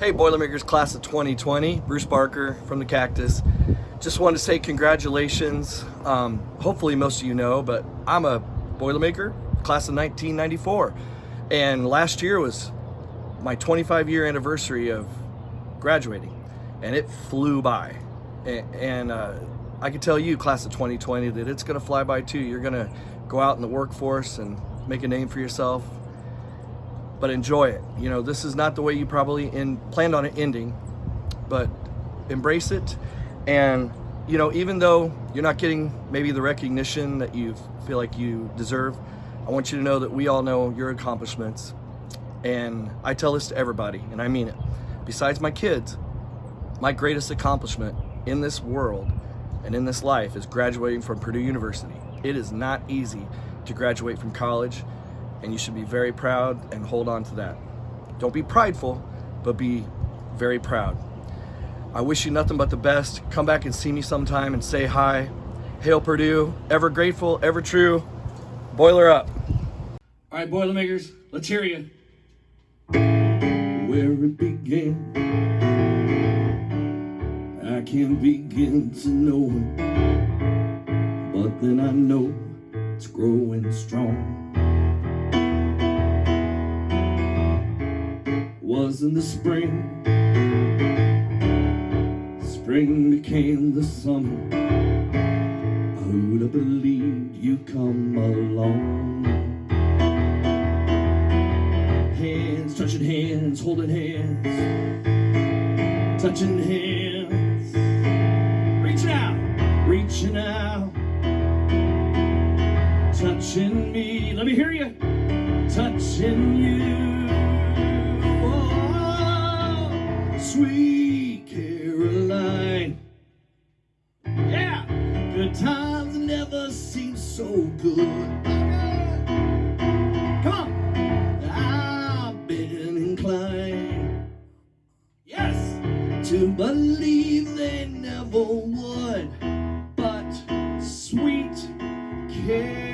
Hey Boilermakers class of 2020, Bruce Barker from the Cactus. Just wanted to say congratulations. Um, hopefully most of you know, but I'm a Boilermaker, class of 1994. And last year was my 25 year anniversary of graduating and it flew by. And, and uh, I can tell you, class of 2020, that it's gonna fly by too. You're gonna go out in the workforce and make a name for yourself, but enjoy it. You know, this is not the way you probably in, planned on it ending, but embrace it. And, you know, even though you're not getting maybe the recognition that you feel like you deserve, I want you to know that we all know your accomplishments. And I tell this to everybody, and I mean it. Besides my kids, my greatest accomplishment in this world and in this life is graduating from Purdue University. It is not easy to graduate from college and you should be very proud and hold on to that. Don't be prideful, but be very proud. I wish you nothing but the best. Come back and see me sometime and say hi. Hail Purdue, ever grateful, ever true. Boiler up. All right, Boilermakers, let's hear you. Where it began, I can't begin to know it, but then I know it's growing strong. Was in the spring, spring became the summer. Who'd have believed you'd come along? Hands touching hands, holding hands, touching hands, reaching out, reaching out, touching me. Let me hear you. Touching you. never seems so good. Come on. I've been inclined, yes, to believe they never would, but sweet care.